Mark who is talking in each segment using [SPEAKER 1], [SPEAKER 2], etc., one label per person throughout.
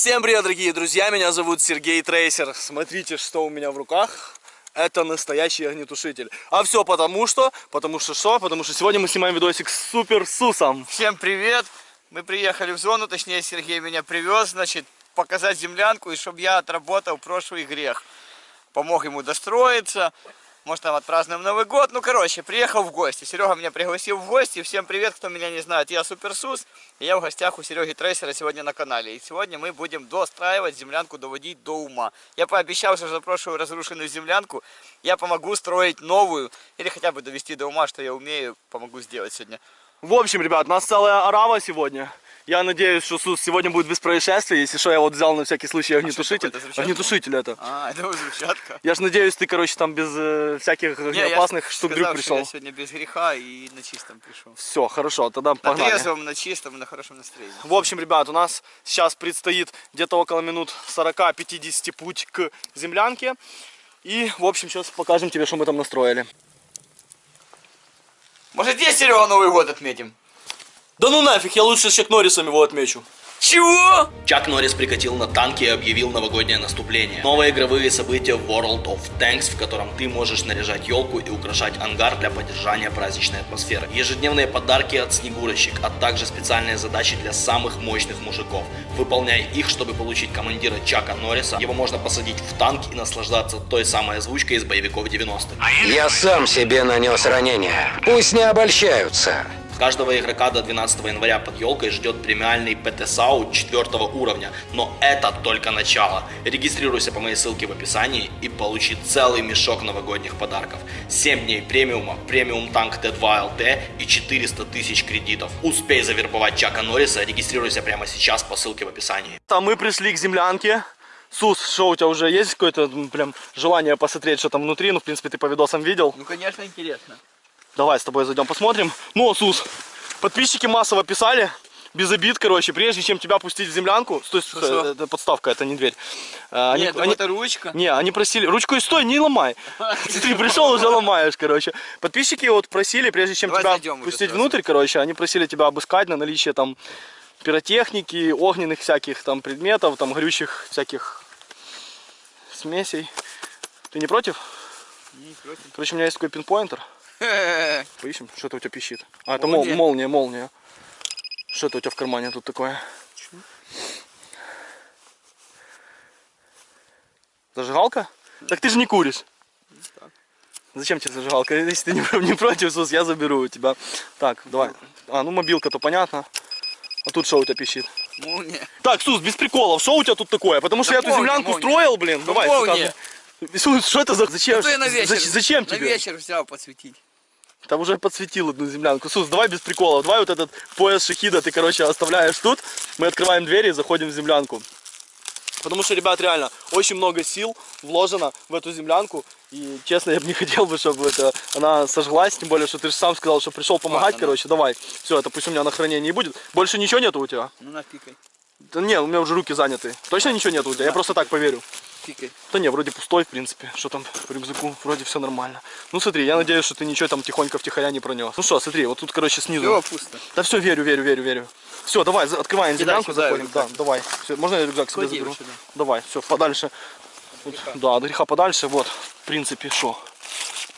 [SPEAKER 1] Всем привет, дорогие друзья, меня зовут Сергей Трейсер. Смотрите, что у меня в руках. Это настоящий огнетушитель. А все потому что, потому что что? Потому что сегодня мы снимаем видосик с Супер Сусом.
[SPEAKER 2] Всем привет! Мы приехали в зону, точнее Сергей меня привез, значит, показать землянку, и чтобы я отработал прошлый грех. Помог ему достроиться, может там отпразднуем Новый год. Ну, короче, приехал в гости. Серега меня пригласил в гости. Всем привет, кто меня не знает. Я Суперсус, и я в гостях у Сереги Трейсера сегодня на канале. И сегодня мы будем достраивать землянку, доводить до ума. Я пообещал, что за прошлую разрушенную землянку я помогу строить новую, или хотя бы довести до ума, что я умею, помогу сделать сегодня.
[SPEAKER 1] В общем, ребят, у нас целая арава сегодня. Я надеюсь, что Сус сегодня будет без происшествий. Если что, я вот взял на всякий случай огнетушитель.
[SPEAKER 2] А что такое, это
[SPEAKER 1] огнетушитель это.
[SPEAKER 2] А, это взрывчатка.
[SPEAKER 1] Я ж надеюсь, ты, короче, там без э, всяких
[SPEAKER 2] Не,
[SPEAKER 1] опасных штук
[SPEAKER 2] сказал,
[SPEAKER 1] дрюк пришел.
[SPEAKER 2] Я сегодня без греха и на чистом пришел.
[SPEAKER 1] Все, хорошо, тогда
[SPEAKER 2] На
[SPEAKER 1] погнали.
[SPEAKER 2] трезвом, на чистом и на хорошем настроении.
[SPEAKER 1] В общем, ребят, у нас сейчас предстоит где-то около минут 40-50 путь к землянке. И, в общем, сейчас покажем тебе, что мы там настроили.
[SPEAKER 2] Может здесь, Серега, Новый год отметим?
[SPEAKER 1] Да ну нафиг, я лучше с Чак Норрисом его отмечу.
[SPEAKER 2] Чего?
[SPEAKER 3] Чак Норрис прикатил на танке и объявил новогоднее наступление. Новые игровые события в World of Tanks, в котором ты можешь наряжать елку и украшать ангар для поддержания праздничной атмосферы. Ежедневные подарки от Снегурочек, а также специальные задачи для самых мощных мужиков. Выполняй их, чтобы получить командира Чака Норриса. Его можно посадить в танк и наслаждаться той самой озвучкой из боевиков 90-х.
[SPEAKER 4] Я сам себе нанес ранение. Пусть не обольщаются.
[SPEAKER 3] Каждого игрока до 12 января под елкой ждет премиальный ПТ-саут 4 уровня, но это только начало. Регистрируйся по моей ссылке в описании и получи целый мешок новогодних подарков. 7 дней премиума, премиум танк Т2 ЛТ и 400 тысяч кредитов. Успей завербовать Чака Норриса, регистрируйся прямо сейчас по ссылке в описании.
[SPEAKER 1] А мы пришли к землянке. Сус, что у тебя уже есть какое-то прям желание посмотреть, что там внутри? Ну, в принципе, ты по видосам видел.
[SPEAKER 2] Ну, конечно, интересно.
[SPEAKER 1] Давай с тобой зайдем посмотрим. Ну, Сус, подписчики массово писали, без обид, короче, прежде чем тебя пустить в землянку, то есть
[SPEAKER 2] Что-что?
[SPEAKER 1] это подставка, это не дверь. А, Они,
[SPEAKER 2] Нет,
[SPEAKER 1] они-
[SPEAKER 2] это ручка.
[SPEAKER 1] не, они просили, ручку и стой, не ломай. Ты пришел, уже ломаешь, короче. Подписчики вот просили, прежде чем тебя пустить внутрь, короче, они просили тебя обыскать на наличие там пиротехники, огненных всяких там предметов, там горючих всяких смесей. Ты не против?
[SPEAKER 2] Не против.
[SPEAKER 1] Короче, у меня есть такой пинпоинтер. Поищем, что это у тебя пищит. А, это мол-
[SPEAKER 2] Молния.
[SPEAKER 1] молния, молния. Что это у тебя в кармане тут такое? Зажигалка? Так ты же не куришь. Зачем тебе зажигалка? Если ты не, не против, Сус, я заберу у тебя. Так, давай. А, ну мобилка-то понятно. А тут что у тебя пищит?
[SPEAKER 2] Молния.
[SPEAKER 1] Так, Сус, без приколов, что у тебя тут такое? Потому что
[SPEAKER 2] Да
[SPEAKER 1] я эту землянку
[SPEAKER 2] молния.
[SPEAKER 1] строил, блин.
[SPEAKER 2] Ну,
[SPEAKER 1] Давай,
[SPEAKER 2] молния.
[SPEAKER 1] Сус, что это за... Зачем?
[SPEAKER 2] Что я на вечер?
[SPEAKER 1] Зач- Зачем
[SPEAKER 2] На
[SPEAKER 1] тебе?
[SPEAKER 2] вечер взял подсветить.
[SPEAKER 1] Там уже подсветил одну землянку. Сус, давай без приколов. Давай вот этот пояс шахида ты, короче, оставляешь тут. Мы открываем двери и заходим в землянку. Потому что, ребят, реально, очень много сил вложено в эту землянку. И, честно, я бы не хотел бы, чтобы это, она сожглась. Тем более, что ты же сам сказал, что пришел помогать,
[SPEAKER 2] Ладно,
[SPEAKER 1] короче. Давай. Все, это пусть у меня на хранении будет. Больше ничего нету у тебя?
[SPEAKER 2] Ну, напикай.
[SPEAKER 1] Да не, у меня уже руки заняты. Точно ничего нету у тебя? Я просто так поверю.
[SPEAKER 2] Пикай.
[SPEAKER 1] Да не, вроде пустой, в принципе. Что там по рюкзаку? Вроде все нормально. Ну смотри, я надеюсь, что ты ничего там тихонько втихаря не пронес. Ну что, смотри, вот тут, короче, снизу.
[SPEAKER 2] Все пусто.
[SPEAKER 1] Да все, верю, верю, верю, верю. Все, давай, открываем землянку, заходим. Да, давай. Все, можно я рюкзак себе заберу?
[SPEAKER 2] сюда.
[SPEAKER 1] Давай, все, подальше. Вот, да, от греха подальше. Вот, в принципе, что.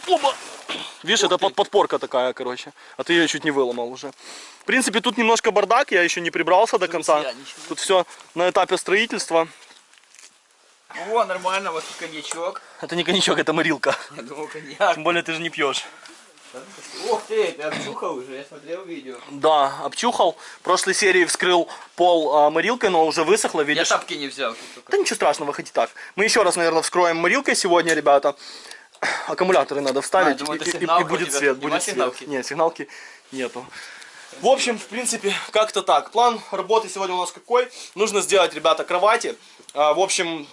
[SPEAKER 1] Оба! Видишь, это под, подпорка такая, короче. А ты ее чуть не выломал уже. В принципе, тут немножко бардак, я еще не прибрался до конца. Тут все на этапе строительства.
[SPEAKER 2] О, нормально, вот тут коньячок.
[SPEAKER 1] Это не коньячок, это морилка.
[SPEAKER 2] Я думал, коньяк.
[SPEAKER 1] Тем более ты же не пьешь.
[SPEAKER 2] Ух ты, ты обчухал уже, я смотрел видео.
[SPEAKER 1] Да, обчухал. В прошлой серии вскрыл пол а, морилкой, но уже высохло,
[SPEAKER 2] Я
[SPEAKER 1] видишь.
[SPEAKER 2] тапки не взял.
[SPEAKER 1] Да ничего страшного, хоть и так. Мы еще раз, наверное, вскроем морилкой сегодня, ребята. Аккумуляторы надо вставить,
[SPEAKER 2] А, думаю,
[SPEAKER 1] и, и- и будет свет, будет свет.
[SPEAKER 2] сигналки?
[SPEAKER 1] Нет, сигналки нету. В общем, в принципе, как-то так. План работы сегодня у нас какой? Нужно сделать, ребята, кровати. А, в общем,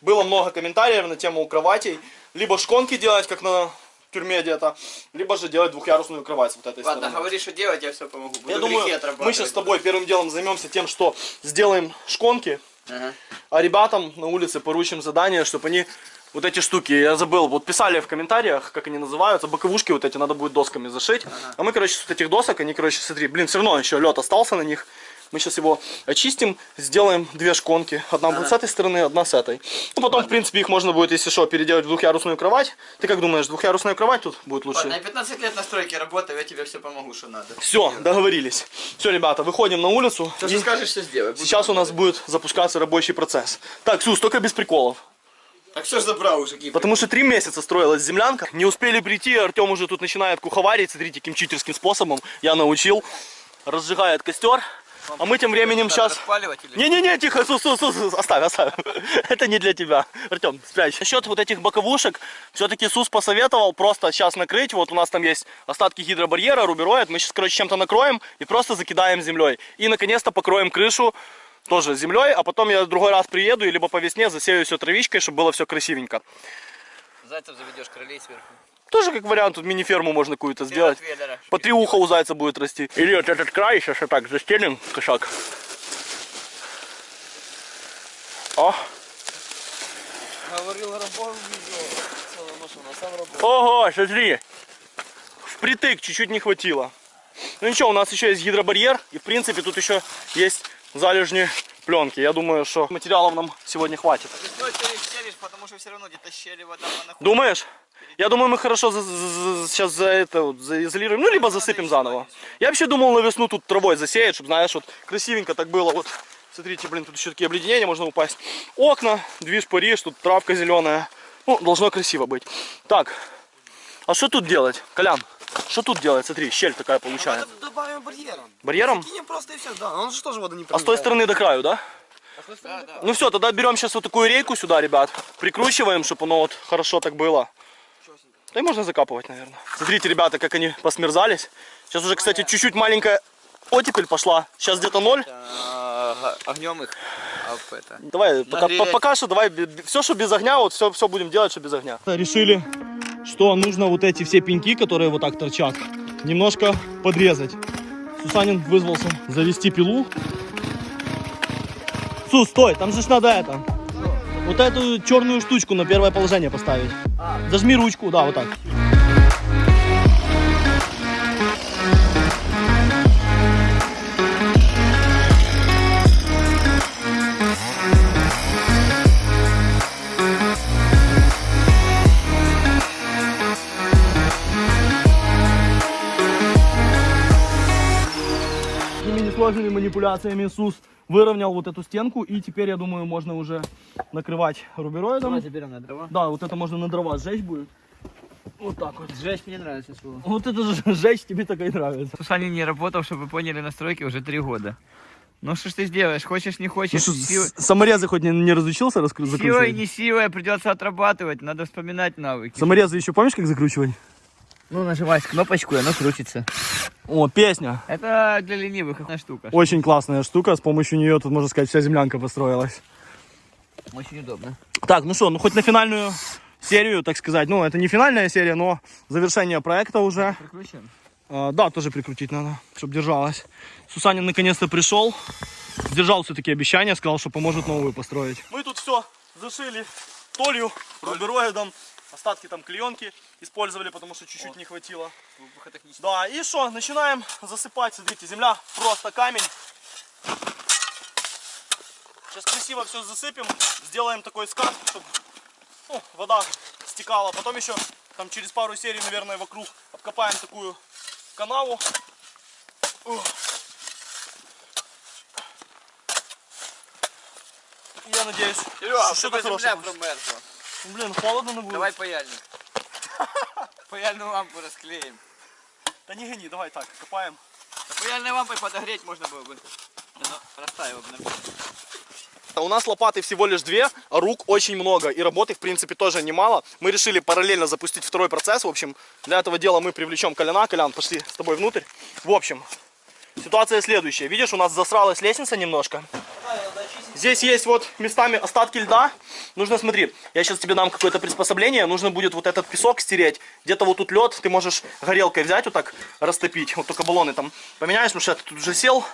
[SPEAKER 1] было много комментариев на тему кроватей. Либо шконки делать, как на тюрьме где-то, либо же делать двухъярусную кровать вот этой
[SPEAKER 2] Ладно,
[SPEAKER 1] стороны.
[SPEAKER 2] говори, что делать, я все помогу. Буду
[SPEAKER 1] Я думаю, мы сейчас с тобой первым делом займемся тем, что сделаем шконки,
[SPEAKER 2] Ага.
[SPEAKER 1] а ребятам на улице поручим задание, чтобы они вот эти штуки, я забыл, вот писали в комментариях, как они называются, боковушки вот эти надо будет досками зашить. А мы, короче, с вот этих досок, они, короче, смотри, блин, все равно еще лед остался на них. Мы сейчас его очистим, сделаем две шконки. Одна будет с этой стороны, одна с этой. Ну, потом, в принципе, их можно будет, если что, переделать в двухъярусную кровать. Ты как думаешь, двухъярусная кровать тут будет лучше?
[SPEAKER 2] Ладно, я 15 лет на стройке работаю, я тебе все помогу, что надо.
[SPEAKER 1] Все, договорились. Все, ребята, выходим на улицу.
[SPEAKER 2] Все,
[SPEAKER 1] и
[SPEAKER 2] что скажешь, все сделай.
[SPEAKER 1] Сейчас у нас будет запускаться рабочий процесс. Так, Сус, только без приколов.
[SPEAKER 2] Так что ж забрал уже, Гипер?
[SPEAKER 1] Потому что три месяца строилась землянка. Не успели прийти, Артем уже тут начинает куховарить. Смотрите, каким читерским способом я научил. Разжигает костер. А мы тем временем сейчас... Не-не-не, тихо, Сус, Сус, Сус, оставь, оставь. Это не для тебя. Артем, спрячь. Насчет вот этих боковушек, все-таки Сус посоветовал просто сейчас накрыть. Вот у нас там есть остатки гидробарьера, рубероид. Мы сейчас, короче, чем-то накроем и просто закидаем землей. И, наконец-то, покроем крышу тоже землей, а потом я другой раз приеду и либо по весне засею все травичкой, чтобы было все красивенько.
[SPEAKER 2] Зайцев заведешь, кролей сверху.
[SPEAKER 1] Тоже как вариант, тут мини-ферму можно какую-то сделать. По три уха у зайца будет расти. Или вот этот край сейчас вот так застелим, кошак. О,
[SPEAKER 2] Говорил, сам работал.
[SPEAKER 1] ого, смотри. Впритык чуть-чуть не хватило. Ну ничего, у нас еще есть гидробарьер. И в принципе тут еще есть залежни пленки. Я думаю, что материалов нам сегодня хватит.
[SPEAKER 2] Потому что все равно где-то щели вода.
[SPEAKER 1] Думаешь? Я думаю, мы хорошо за- за- за- сейчас за это вот заизолируем, ну, либо засыпем заново. Я вообще думал на весну тут травой засеять, чтобы, знаешь, вот красивенько так было. Вот, смотрите, блин, тут еще такие обледенения, можно упасть. Окна, движ, Париж, тут травка зеленая. Ну, должно красиво быть. Так, а что тут делать? Колян, что тут делать? Смотри, щель такая получается.
[SPEAKER 5] Добавим барьером.
[SPEAKER 1] Барьером?
[SPEAKER 5] Кинем просто и все, да. Он же тоже воду не
[SPEAKER 1] А с той стороны до краю, да?
[SPEAKER 2] Да, да.
[SPEAKER 1] Ну все, тогда берем сейчас вот такую рейку сюда, ребят. Прикручиваем, чтобы оно вот хорошо так было. Да и можно закапывать, наверное. Смотрите, ребята, как они посмерзались. Сейчас уже, кстати, чуть-чуть маленькая оттепель пошла. Сейчас где-то ноль.
[SPEAKER 2] Огнем их. А.
[SPEAKER 1] Давай, пока, пока что давай, все, что без огня, вот все, все будем делать, что без огня. Решили, что нужно вот эти все пеньки, которые вот так торчат, немножко подрезать. Сусанин вызвался завести пилу. Сус, стой, там же ж надо это. Вот эту черную штучку на первое положение поставить. Зажми ручку, да, вот так. Такими несложными манипуляциями Сус выровнял вот эту стенку. И теперь, я думаю, можно уже накрывать рубероидом.
[SPEAKER 2] берем на дрова.
[SPEAKER 1] Да, вот это можно на дрова сжечь будет. Вот так вот.
[SPEAKER 2] Сжечь мне нравится слово.
[SPEAKER 1] Вот это же сжечь тебе так и нравится.
[SPEAKER 2] Сушанин не работал, чтобы вы поняли, на стройке уже три года. Ну что ж ты сделаешь, хочешь не хочешь, силой,
[SPEAKER 1] саморезы хоть не, не разучился раскру-
[SPEAKER 2] силой не силой придется отрабатывать, надо вспоминать навыки.
[SPEAKER 1] Саморезы еще помнишь, как закручивать?
[SPEAKER 2] Ну нажимаешь кнопочку, и оно крутится.
[SPEAKER 1] О, песня.
[SPEAKER 2] Это для ленивых одна штука.
[SPEAKER 1] Очень классная штука. С помощью нее тут, можно сказать, вся землянка построилась.
[SPEAKER 2] Очень удобно.
[SPEAKER 1] Так, ну что, ну хоть на финальную серию, так сказать. Ну, это не финальная серия, но завершение проекта уже.
[SPEAKER 2] Прикручиваем.
[SPEAKER 1] А, да, тоже прикрутить надо, чтобы держалась. Сусанин наконец-то пришел, сдержал все-таки обещание, сказал, что поможет новую построить. Мы тут все зашили толью, рубероидом, остатки там клеенки использовали, потому что чуть-чуть не хватило. Да, и что, начинаем засыпать, смотрите, земля просто камень. Сейчас красиво все засыпем, сделаем такой скат, чтобы ну, вода стекала. Потом еще там через пару серий, наверное, вокруг обкопаем такую канаву. Я надеюсь,
[SPEAKER 2] Серега,
[SPEAKER 1] что
[SPEAKER 2] чтобы
[SPEAKER 1] что-то
[SPEAKER 2] земля промерзла.
[SPEAKER 1] Ну, Блин, холодно на будет.
[SPEAKER 2] Давай паяльник. Паяльную лампу расклеим.
[SPEAKER 1] Да не гони, давай так, копаем.
[SPEAKER 2] Да паяльной лампой подогреть можно было бы. Оно растаяло бы нормально.
[SPEAKER 1] У нас лопаты всего лишь две, а рук очень много. И работы, в принципе, тоже немало. Мы решили параллельно запустить второй процесс. В общем, для этого дела мы привлечем Коляна. Колян, пошли с тобой внутрь. В общем, ситуация следующая. Видишь, у нас засралась лестница немножко. Здесь есть вот местами остатки льда. Нужно, смотри, я сейчас тебе дам какое-то приспособление. Нужно будет вот этот песок стереть. Где-то вот тут лед. Ты можешь горелкой взять, вот так растопить. Вот только баллоны там поменяешь, потому что я тут уже сел.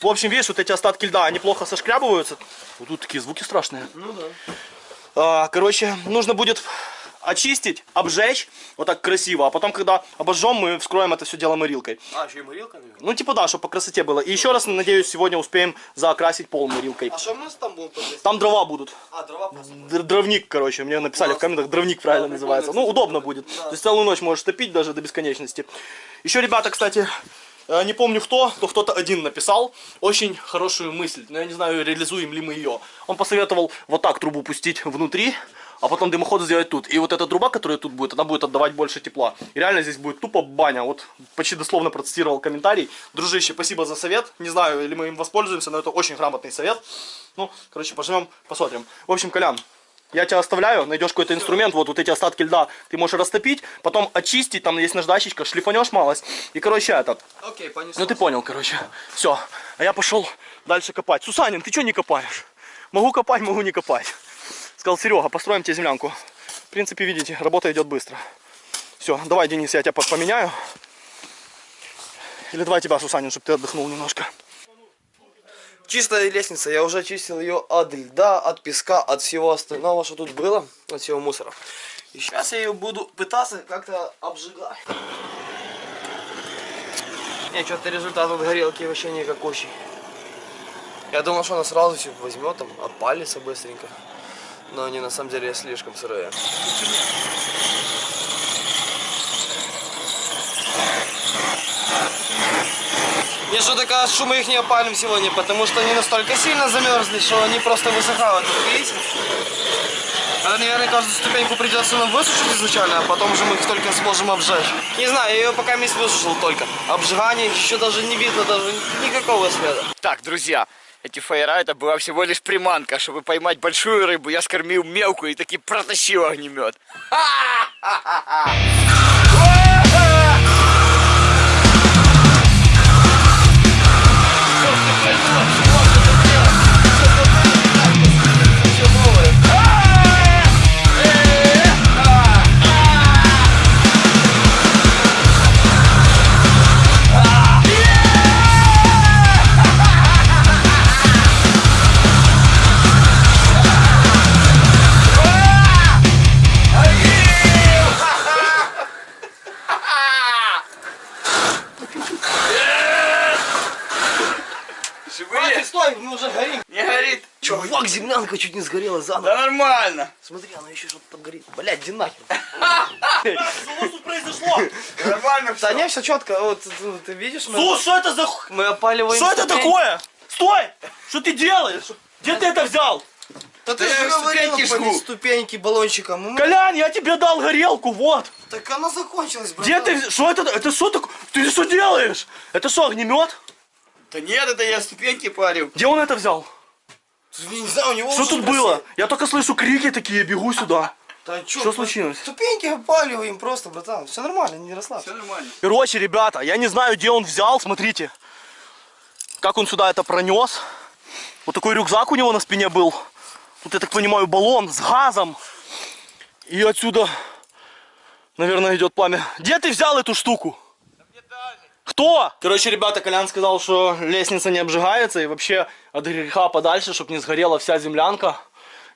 [SPEAKER 1] В общем, видишь, вот эти остатки льда, они плохо сошкрябываются. Вот тут такие звуки страшные.
[SPEAKER 5] Ну да.
[SPEAKER 1] А, короче, нужно будет очистить, обжечь, вот так красиво, а потом, когда обожжем, мы вскроем это все дело морилкой.
[SPEAKER 5] А, еще и морилка, наверное.
[SPEAKER 1] Ну, типа, да, чтобы по красоте было. И еще раз, надеюсь, сегодня успеем заокрасить пол морилкой.
[SPEAKER 5] А что у нас там подвесить?
[SPEAKER 1] Там дрова будут.
[SPEAKER 5] А, дрова просто.
[SPEAKER 1] Др- Дровник, короче, мне написали в комментах, дровник правильно называется. Ну, удобно будет. То есть целую ночь можешь топить даже до бесконечности. Еще, ребята, кстати, э, не помню кто, то кто-то один написал очень хорошую мысль, но я не знаю, реализуем ли мы ее. Он посоветовал вот так трубу пустить внутри, а потом дымоход сделать тут. И вот эта труба, которая тут будет, она будет отдавать больше тепла. И реально здесь будет тупо баня. Вот почти дословно процитировал комментарий. Дружище, спасибо за совет. Не знаю, или мы им воспользуемся, но это очень грамотный совет. Ну, короче, пожмем, посмотрим. В общем, Колян, я тебя оставляю, найдешь какой-то инструмент, вот, вот эти остатки льда ты можешь растопить, потом очистить, там есть наждачечка, шлифанешь малость. И, короче, этот,
[SPEAKER 5] Окей, понесло.
[SPEAKER 1] ну ты понял, короче. Все. А я пошел дальше копать. Сусанин, ты что не копаешь? Могу копать, могу не копать. Сказал Серега, построим тебе землянку. В принципе, видите, работа идет быстро. Все, давай, Денис, я тебя по- поменяю. Или давай тебя, Сусанин, чтобы ты отдохнул немножко.
[SPEAKER 5] Чистая лестница, я уже очистил ее от льда, от песка, от всего остального, что тут было, от всего мусора. И сейчас я ее буду пытаться как-то обжигать. Не, что-то результат от горелки вообще никакущий. Я думал, что она сразу все возьмет, там, опалится быстренько. Но они на самом деле слишком сырые. Мне что-то кажется, что мы их не опалим сегодня, потому что они настолько сильно замерзли, что они просто высыхают. Видите? Это, наверное, каждую ступеньку придется нам высушить изначально, а потом уже мы их только сможем обжечь. Не знаю, я ее пока месяц высушил только. Обжигание еще даже не видно, даже никакого следа.
[SPEAKER 2] Так, друзья, эти фаера это была всего лишь приманка. Чтобы поймать большую рыбу, я скормил мелкую и таки протащил огнемет. Живые?
[SPEAKER 5] Стой, мы уже горим.
[SPEAKER 2] Не горит.
[SPEAKER 5] Чувак, землянка чуть не сгорела заново.
[SPEAKER 2] Да нормально.
[SPEAKER 5] Смотри, она еще что-то там горит. Блядь, иди нахер.
[SPEAKER 1] Что тут произошло?
[SPEAKER 2] Нормально
[SPEAKER 5] Да
[SPEAKER 2] все.
[SPEAKER 5] не, все четко. Вот ну, ты видишь,
[SPEAKER 1] Сус, что это за...
[SPEAKER 5] мы опаливаем.
[SPEAKER 1] Что это такое? Стой! Что ты делаешь? Где ты это взял?
[SPEAKER 5] Да ты
[SPEAKER 2] Да
[SPEAKER 5] же говорил,
[SPEAKER 2] жгу.
[SPEAKER 5] ступеньки баллончиком.
[SPEAKER 1] Колян, я тебе дал горелку, вот.
[SPEAKER 5] Так она закончилась, братан.
[SPEAKER 1] Где ты? Что это? Это что такое? Ты что делаешь? Это что, огнемет?
[SPEAKER 2] Да нет, это я ступеньки парил.
[SPEAKER 1] Где он это взял?
[SPEAKER 5] Я не знаю, у него
[SPEAKER 1] Что тут было? Я только слышу крики такие, бегу сюда.
[SPEAKER 5] Да чё,
[SPEAKER 1] Что случилось?
[SPEAKER 5] Ступеньки опаливаем просто, братан. Все нормально, не расслабься.
[SPEAKER 2] Все нормально.
[SPEAKER 1] Короче, ребята, я не знаю, где он взял, смотрите. Как он сюда это пронес. Вот такой рюкзак у него на спине был. Тут, я так понимаю, баллон с газом. И отсюда, наверное, идет пламя. Где ты взял эту штуку? Кто? Короче, ребята, Колян сказал, что лестница не обжигается и вообще от греха подальше, чтобы не сгорела вся землянка.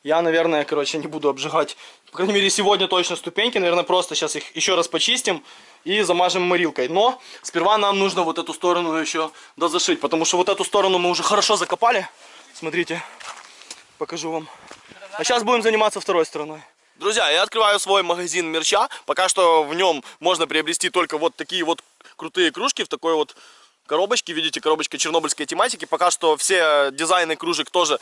[SPEAKER 1] Я, наверное, короче, не буду обжигать, по крайней мере, сегодня точно ступеньки. Наверное, просто сейчас их еще раз почистим и замажем морилкой. Но сперва нам нужно вот эту сторону еще дозашить, потому что вот эту сторону мы уже хорошо закопали. Смотрите, покажу вам. А сейчас будем заниматься второй стороной. Друзья, я открываю свой магазин мерча. Пока что в нем можно приобрести только вот такие вот крутые кружки в такой вот коробочке. Видите, коробочка чернобыльской тематики. Пока что все дизайны кружек тоже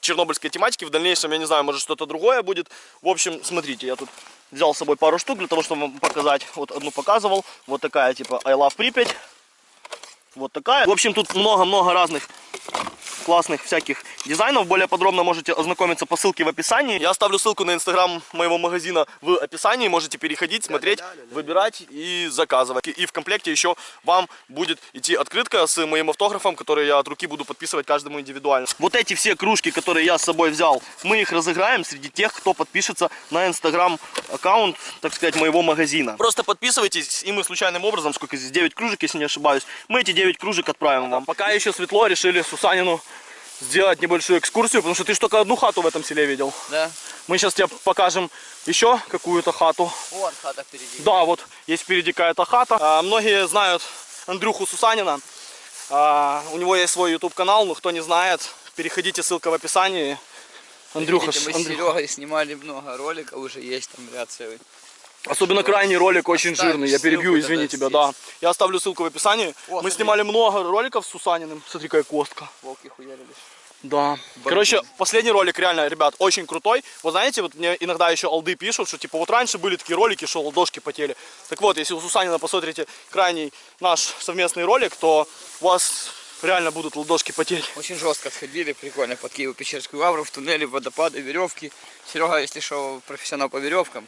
[SPEAKER 1] чернобыльской тематики. В дальнейшем, я не знаю, может что-то другое будет. В общем, смотрите, я тут взял с собой пару штук для того, чтобы вам показать. Вот одну показывал. Вот такая типа I love Припять. Вот такая. В общем, тут много-много разных классных всяких дизайнов. Более подробно можете ознакомиться по ссылке в описании. Я оставлю ссылку на инстаграм моего магазина в описании. Можете переходить, смотреть, выбирать и заказывать. И в комплекте еще вам будет идти открытка с моим автографом, который я от руки буду подписывать каждому индивидуально. Вот эти все кружки, которые я с собой взял, мы их разыграем среди тех, кто подпишется на инстаграм аккаунт, так сказать, моего магазина. Просто подписывайтесь, и мы случайным образом, сколько здесь, 9 кружек, если не ошибаюсь, мы эти 9 кружек отправим вам. Пока еще светло, решили Сусанину сделать небольшую экскурсию, потому что ты только одну хату в этом селе видел.
[SPEAKER 2] Да.
[SPEAKER 1] Мы сейчас тебе покажем еще какую-то хату.
[SPEAKER 2] Вон хата впереди.
[SPEAKER 1] Да, вот есть впереди какая-то хата. А, многие знают Андрюху Сусанина. А, у него есть свой YouTube канал, но кто не знает, переходите, ссылка в описании. Андрюха,
[SPEAKER 2] Видите, мы с
[SPEAKER 1] Андрюха.
[SPEAKER 2] Серегой снимали много роликов, уже есть там ряд целый.
[SPEAKER 1] Особенно крайний ролик очень жирный. Я перебью, извини тебя, да.
[SPEAKER 2] здесь.
[SPEAKER 1] Я оставлю ссылку в описании.
[SPEAKER 2] О,
[SPEAKER 1] Мы
[SPEAKER 2] смотри.
[SPEAKER 1] снимали много роликов с Сусаниным. Смотри, какая костка.
[SPEAKER 2] Волки хуярились.
[SPEAKER 1] Да. Короче, последний ролик реально, ребят, очень крутой. Вот знаете, вот мне иногда еще алды пишут, что типа вот раньше были такие ролики, что ладошки потели. Так вот, если у Сусанина посмотрите крайний наш совместный ролик, то у вас реально будут ладошки потеть.
[SPEAKER 2] Очень жестко сходили, прикольно, под Киево-Печерскую лавру, в туннеле, водопады, веревки. Серега, если что, профессионал по веревкам.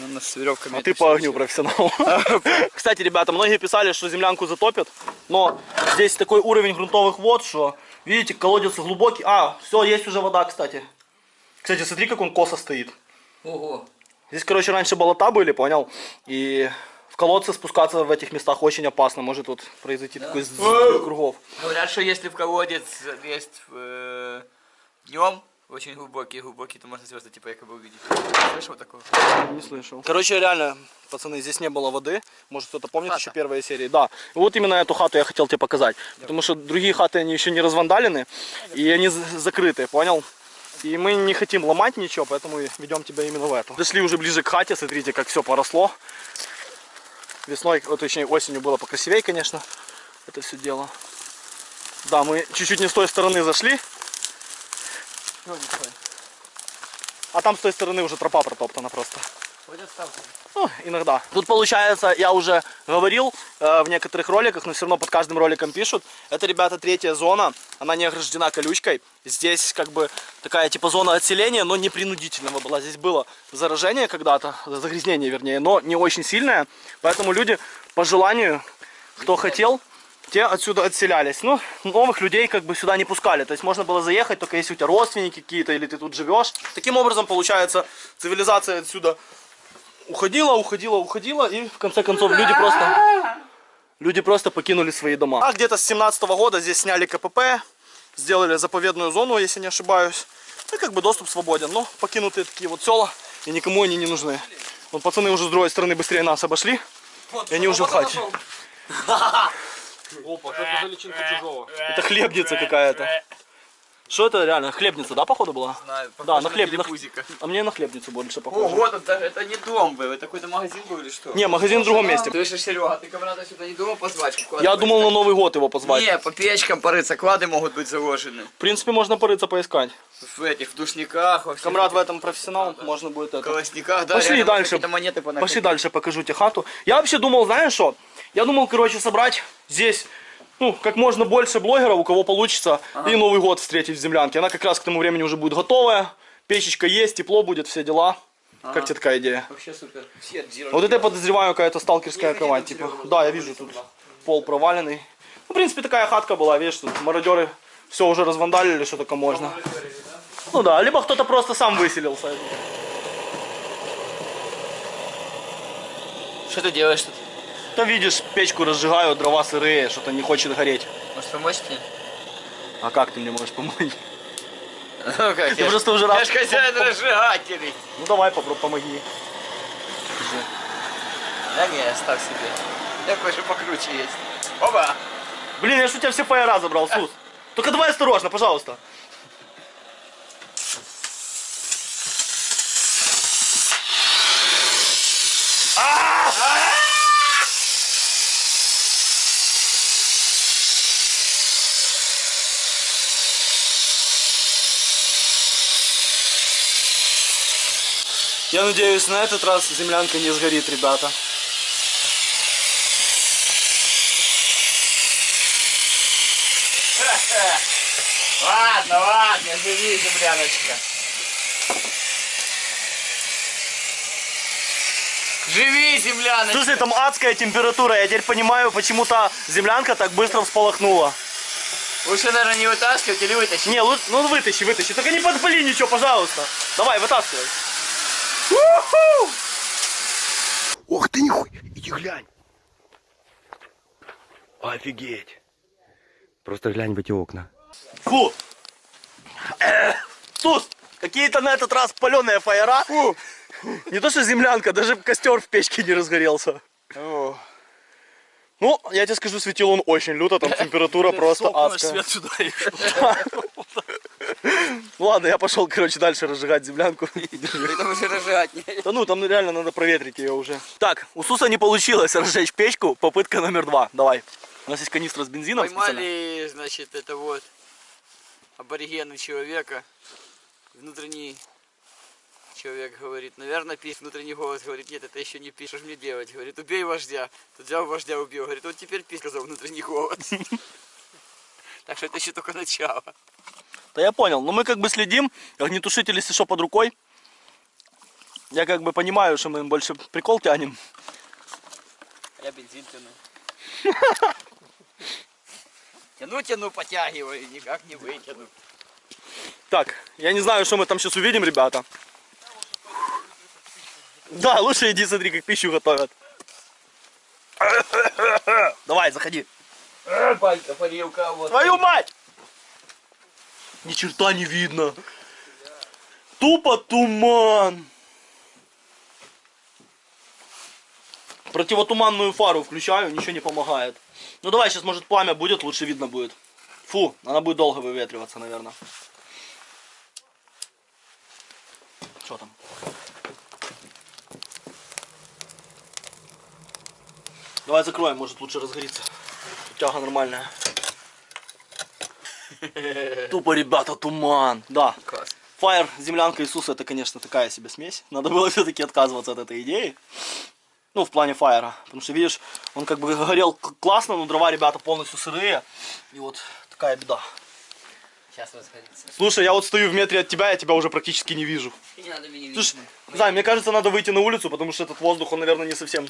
[SPEAKER 2] Он у нас с веревками.
[SPEAKER 1] А ты по огню профессионал. Кстати, ребята, многие писали, что землянку затопит, но здесь такой уровень грунтовых вод, что, видите, колодец глубокий. А, все, есть уже вода, кстати. Кстати, смотри, как он косо стоит.
[SPEAKER 2] Ого.
[SPEAKER 1] Здесь, короче, раньше болота были, понял? И в колодцы спускаться в этих местах очень опасно. Может тут произойти такой сбой кругов.
[SPEAKER 2] Говорят, что если в колодец залезть э, днем, очень глубокий, глубокий, то можно звезды типа якобы увидеть. Слышал такого?
[SPEAKER 1] Не слышал. Короче, реально, пацаны, здесь не было воды. Может, кто-то помнит
[SPEAKER 2] Хата.
[SPEAKER 1] еще первые серии. Да. Вот именно эту хату я хотел тебе показать. Потому что другие хаты, они еще не развандалены. И они закрыты, понял? И мы не хотим ломать ничего, поэтому ведем тебя именно в эту. Дошли уже ближе к хате, смотрите, как все поросло. Весной, вот, точнее осенью было покрасивее, конечно, это все дело. Да, мы чуть-чуть не с той стороны зашли. А там с той стороны уже тропа протоптана просто. Ну, иногда. Тут получается, я уже говорил э, в некоторых роликах, но все равно под каждым роликом пишут. Это, ребята, третья зона. Она не ограждена колючкой. Здесь как бы такая типа зона отселения, но не принудительного была. Здесь было заражение когда-то, загрязнение вернее, но не очень сильное. Поэтому люди по желанию, кто хотел, те отсюда отселялись. Ну, новых людей как бы сюда не пускали. То есть можно было заехать, только если у тебя родственники какие-то, или ты тут живешь. Таким образом, получается, цивилизация отсюда уходила, уходила, уходила, и в конце концов люди просто, люди просто покинули свои дома. А где-то с 17 года здесь сняли КПП, сделали заповедную зону, если не ошибаюсь. Ну, и как бы доступ свободен. Но покинутые такие вот села, и никому они не нужны. Вот пацаны уже с другой стороны быстрее нас обошли, и они уже в хате.
[SPEAKER 5] Опа, что это за личинка чужого?
[SPEAKER 1] Это хлебница какая-то. Что это реально? Хлебница, да, походу была?
[SPEAKER 2] Знаю,
[SPEAKER 1] Да, на хлеб, на-. А мне на хлебницу больше похоже.
[SPEAKER 2] Ого, тут даже это не дом был, это какой-то магазин был или что?
[SPEAKER 1] Не, магазин в другом месте.
[SPEAKER 2] Слышишь, Серега, ты кого-то сюда не думал позвать?
[SPEAKER 1] Я думал на Новый год его позвать.
[SPEAKER 2] Не, по печкам порыться, клады могут быть заложены.
[SPEAKER 1] В принципе, можно порыться поискать.
[SPEAKER 2] В этих, в душниках, во
[SPEAKER 1] Камрад в этом профессионал, можно будет это.
[SPEAKER 2] колосниках, да,
[SPEAKER 1] Пошли дальше.
[SPEAKER 2] монеты.
[SPEAKER 1] Пошли дальше, покажу тебе хату. Я вообще думал, знаешь что? Я думал, короче, собрать здесь, ну, как можно больше блогеров, у кого получится, и Новый год встретить в землянке. Она как раз к тому времени уже будет готовая, печечка есть, тепло будет, все дела. Как тебе такая идея?
[SPEAKER 2] Вообще супер. Все
[SPEAKER 1] Вот это я подозреваю какая-то сталкерская кровать, типа. Да, я вижу тут пол проваленный. Ну, в принципе, такая хатка была, видишь, тут мародеры все уже развандалили, что только можно. Ну да, либо кто-то просто сам выселился.
[SPEAKER 2] Что ты делаешь тут?
[SPEAKER 1] Да видишь, печку разжигаю, дрова сырые, что-то не хочет гореть.
[SPEAKER 2] Может помочь тебе?
[SPEAKER 1] А как ты мне можешь помочь?
[SPEAKER 2] Ну как,
[SPEAKER 1] Ты
[SPEAKER 2] я
[SPEAKER 1] просто уже
[SPEAKER 2] Я
[SPEAKER 1] раз...
[SPEAKER 2] ж хозяин разжигателей.
[SPEAKER 1] Ну давай, попробуй, помоги.
[SPEAKER 2] Да не, оставь себе. Я кое-что покруче есть. Оба!
[SPEAKER 1] Блин, я ж у тебя все фаера забрал, Сус. Только давай осторожно, пожалуйста. Я надеюсь, на этот раз землянка не сгорит, ребята.
[SPEAKER 2] Ладно, ладно, живи, земляночка. Живи, земляночка.
[SPEAKER 1] Слушай, там адская температура. Я теперь понимаю, почему та землянка так быстро всполохнула.
[SPEAKER 2] Лучше, наверное, не вытаскивать или вытащить.
[SPEAKER 1] Не, лучше, ну вытащи, вытащи. Только не подпали ничего, пожалуйста. Давай, вытаскивай.
[SPEAKER 6] Ох ты нихуй, иди глянь. Офигеть. Просто глянь в эти окна.
[SPEAKER 1] Фу, Сус, какие-то на этот раз паленые фаера. Не то что землянка, даже костер в печке не разгорелся.
[SPEAKER 2] О,
[SPEAKER 1] Ну, я тебе скажу, светил он очень люто, там температура просто адская.
[SPEAKER 5] свет сюда и
[SPEAKER 1] ладно, я пошел, короче, дальше разжигать землянку.
[SPEAKER 2] это уже рожать.
[SPEAKER 1] Да ну, там реально надо проветрить ее уже. Так, у Суса не получилось разжечь печку, попытка номер два. Давай. У нас есть канистра с бензином. специально.
[SPEAKER 2] Поймали, значит, это вот аборигены человека. Внутренний человек говорит, наверное, пишет. Внутренний голос говорит, нет, это еще не пишешь, что ж мне делать? Говорит, убей вождя. Тут взял вождя, убил. Говорит, вот теперь пишет, сказал внутренний голос. Так что это еще только начало.
[SPEAKER 1] Да я понял. Но мы как бы следим. Огнетушитель, если что, под рукой. Я как бы понимаю, что мы больше прикол тянем.
[SPEAKER 2] Я бензин тяну. Тяну, тяну, потягиваю, никак не вытяну.
[SPEAKER 1] Так, я не знаю, что мы там сейчас увидим, ребята. Да, лучше иди смотри, как пищу готовят. Давай, заходи.
[SPEAKER 2] Банька, парилка, вот.
[SPEAKER 1] Твою мать! Ни черта не видно. Тупо туман. Противотуманную фару включаю, ничего не помогает. Ну давай, сейчас может пламя будет, лучше видно будет. Фу, она будет долго выветриваться, наверное. Что там? Давай закроем, может лучше разгорится. Тяга нормальная. Тупо, ребята, туман. Да.
[SPEAKER 2] Класс.
[SPEAKER 1] Фаер, землянка Иисуса, это, конечно, такая себе смесь. Надо было все-таки отказываться от этой идеи. Ну, в плане фаера. Потому что, видишь, он как бы горел классно, но дрова, ребята, полностью сырые. И вот такая беда.
[SPEAKER 2] Сейчас расходится.
[SPEAKER 1] Слушай, я вот стою в метре от тебя, я тебя уже практически не вижу.
[SPEAKER 2] Не надо меня
[SPEAKER 1] Слушай, не знаю, мне кажется, надо выйти на улицу, потому что этот воздух, он, наверное, не совсем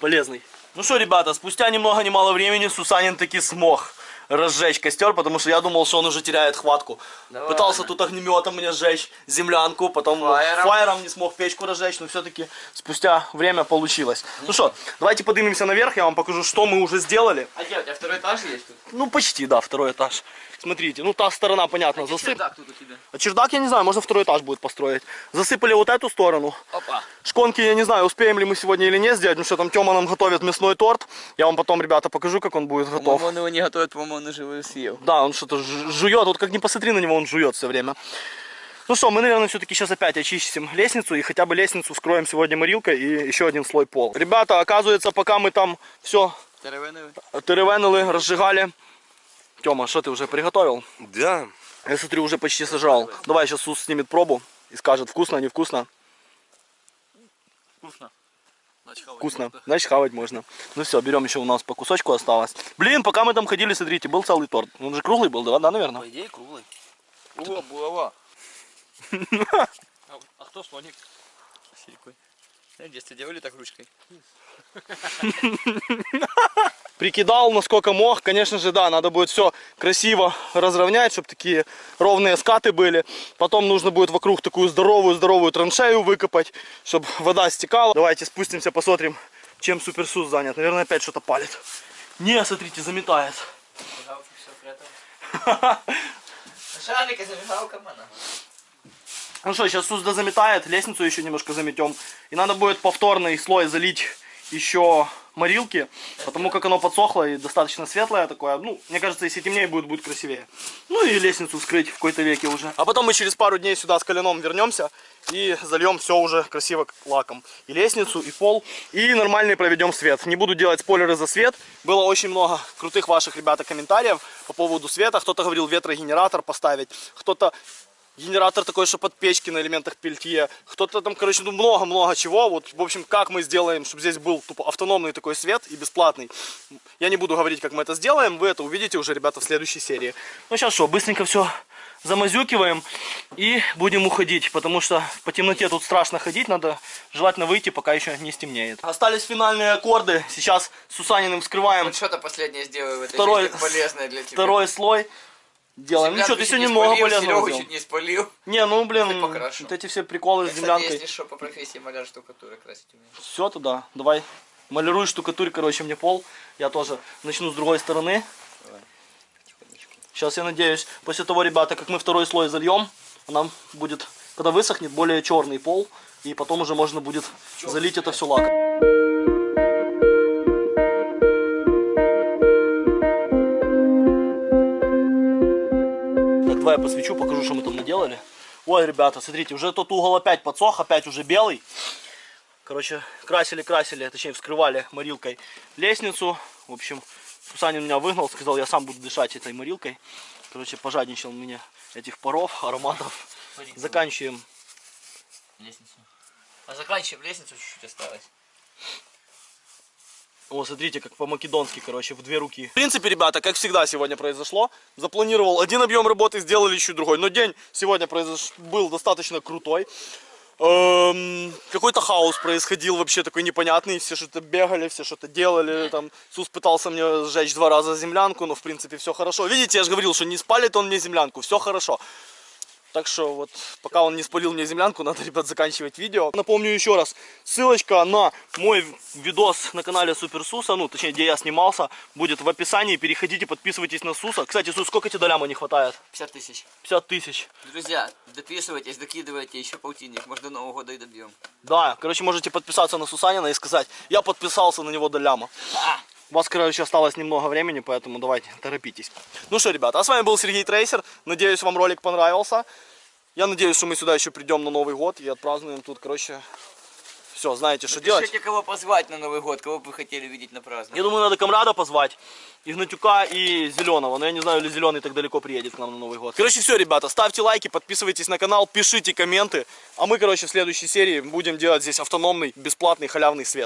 [SPEAKER 1] полезный. Ну что, ребята, спустя ни много ни мало времени Сусанин таки смог разжечь костер, потому что я думал, что он уже теряет хватку.
[SPEAKER 2] Да
[SPEAKER 1] Пытался тут огнеметом мне сжечь землянку, потом
[SPEAKER 2] Фаером.
[SPEAKER 1] фаером не смог печку разжечь, но все-таки спустя время получилось. Ну что, давайте поднимемся наверх, я вам покажу, что мы уже сделали.
[SPEAKER 2] А где, у тебя второй этаж есть тут?
[SPEAKER 1] Ну, почти, да, второй этаж. Смотрите, ну та сторона, понятно, засып.
[SPEAKER 2] Так тут у тебя.
[SPEAKER 1] А чердак, я не знаю, можно второй этаж будет построить. Засыпали вот эту сторону.
[SPEAKER 2] Опа.
[SPEAKER 1] Шконки, я не знаю, успеем ли мы сегодня или нет сделать, потому что там Тёма нам готовит мясной торт. Я вам потом, ребята, покажу, как он будет готов.
[SPEAKER 2] По-моему, он его не готовит, по-моему, он уже его съел.
[SPEAKER 1] Да, он что-то жует, вот как не посмотри на него, он жует все время. Ну что, мы, наверное, все-таки сейчас опять очистим лестницу и хотя бы лестницу скроем сегодня морилкой и еще один слой пол. Ребята, оказывается, пока мы там все теревенили, разжигали. Тёма, что ты уже приготовил?
[SPEAKER 6] Да.
[SPEAKER 1] Я смотрю, уже почти сажал. Давай сейчас Сус снимет пробу и скажет, вкусно, невкусно.
[SPEAKER 5] Вкусно. Значит, хавать
[SPEAKER 1] Вкусно.
[SPEAKER 5] можно.
[SPEAKER 1] Значит, хавать можно. Ну все, берем еще у нас по кусочку осталось. Блин, пока мы там ходили, смотрите, был целый торт. Он же круглый был, да, да, наверное?
[SPEAKER 2] По идее, круглый. О, булава.
[SPEAKER 5] А, а кто слоник?
[SPEAKER 2] Силикой. В детстве делали так ручкой?
[SPEAKER 1] Прикидал, насколько мог. Конечно же, да, надо будет все красиво разровнять, чтобы такие ровные скаты были. Потом нужно будет вокруг такую здоровую-здоровую траншею выкопать, чтобы вода стекала. Давайте спустимся, посмотрим, чем суперсус занят. Наверное, опять что-то палит. Не, смотрите, заметает.
[SPEAKER 2] Зажигалка все спрятал. Шарик и зажигалка, мана.
[SPEAKER 1] Ну что, сейчас Сузда заметает, лестницу еще немножко заметем. И надо будет повторный слой залить еще морилки, потому как оно подсохло и достаточно светлое такое. Ну, мне кажется, если темнее будет, будет красивее. Ну и лестницу вскрыть в какой-то веке уже. А потом мы через пару дней сюда с коленом вернемся и зальем все уже красиво лаком. И лестницу, и пол, и нормальный проведем свет. Не буду делать спойлеры за свет. Было очень много крутых ваших, ребята, комментариев по поводу света. Кто-то говорил ветрогенератор поставить, кто-то генератор такой, что под печки на элементах пельтье. Кто-то там, короче, ну много-много чего. Вот, в общем, как мы сделаем, чтобы здесь был тупо автономный такой свет и бесплатный. Я не буду говорить, как мы это сделаем. Вы это увидите уже, ребята, в следующей серии. Ну, сейчас что, быстренько все замазюкиваем и будем уходить, потому что по темноте тут страшно ходить, надо желательно выйти, пока еще не стемнеет. Остались финальные аккорды, сейчас с Сусаниным вскрываем
[SPEAKER 2] Вот что-то последнее сделаю в этой
[SPEAKER 1] Второй-
[SPEAKER 2] жизни полезное для тебя.
[SPEAKER 1] второй слой. Делаем. Ну
[SPEAKER 2] Землянку
[SPEAKER 1] что, ты сегодня много полезного
[SPEAKER 2] Серегу чуть не спалил.
[SPEAKER 1] Не, ну блин, вот эти все приколы с
[SPEAKER 2] Кстати,
[SPEAKER 1] землянкой.
[SPEAKER 2] если что, по профессии маляр штукатуры красить умею.
[SPEAKER 1] Все туда, давай. Малируй штукатурь, короче, мне пол. Я тоже начну с другой стороны. Сейчас я надеюсь, после того, ребята, как мы второй слой зальем, нам будет, когда высохнет, более черный пол, и потом уже можно будет залить это все лаком. Давай я посвечу, покажу, что мы там наделали. Ой, ребята, смотрите, уже тот угол опять подсох, опять уже белый. Короче, красили, красили, точнее вскрывали морилкой лестницу. В общем, Сусанин меня выгнал, сказал, я сам буду дышать этой морилкой. Короче, пожадничал мне этих паров, ароматов. Заканчиваем.
[SPEAKER 2] Лестницу. А заканчиваем лестницу, чуть-чуть осталось.
[SPEAKER 1] О, смотрите, как по-македонски, короче, в две руки. В принципе, ребята, как всегда сегодня произошло. Запланировал один объем работы, сделали еще другой. Но день сегодня произош... был достаточно крутой. Эм, Какой-то хаос происходил вообще такой непонятный. Все что-то бегали, все что-то делали. Там Сус пытался мне сжечь два раза землянку, но в принципе все хорошо. Видите, я же говорил, что не спалит он мне землянку. Все хорошо. Так что вот, пока он не спалил мне землянку, надо, ребят, заканчивать видео. Напомню еще раз, ссылочка на мой видос на канале Супер Суса, ну, точнее, где я снимался, будет в описании. Переходите, подписывайтесь на Суса. Кстати, Сус, сколько тебе до ляма не хватает?
[SPEAKER 2] 50 тысяч.
[SPEAKER 1] 50 тысяч.
[SPEAKER 2] Друзья, дописывайтесь, докидывайте еще полтинник. Может до Нового года и добьем.
[SPEAKER 1] Да, короче, можете подписаться на Сусанина и сказать, я подписался на него до ляма. У вас, короче, осталось немного времени, поэтому давайте, торопитесь. Ну что, ребята, а с вами был Сергей Трейсер. Надеюсь, вам ролик понравился. Я надеюсь, что мы сюда еще придем на Новый год и отпразднуем тут, короче, все, знаете, что делать.
[SPEAKER 2] Кого позвать на Новый год, кого бы вы хотели видеть на праздник.
[SPEAKER 1] Я думаю, надо Камрада позвать, Игнатюка и Зеленого. Но я не знаю, или Зеленый так далеко приедет к нам на Новый год. Короче, все, ребята, ставьте лайки, подписывайтесь на канал, пишите комменты. А мы, короче, в следующей серии будем делать здесь автономный, бесплатный, халявный свет.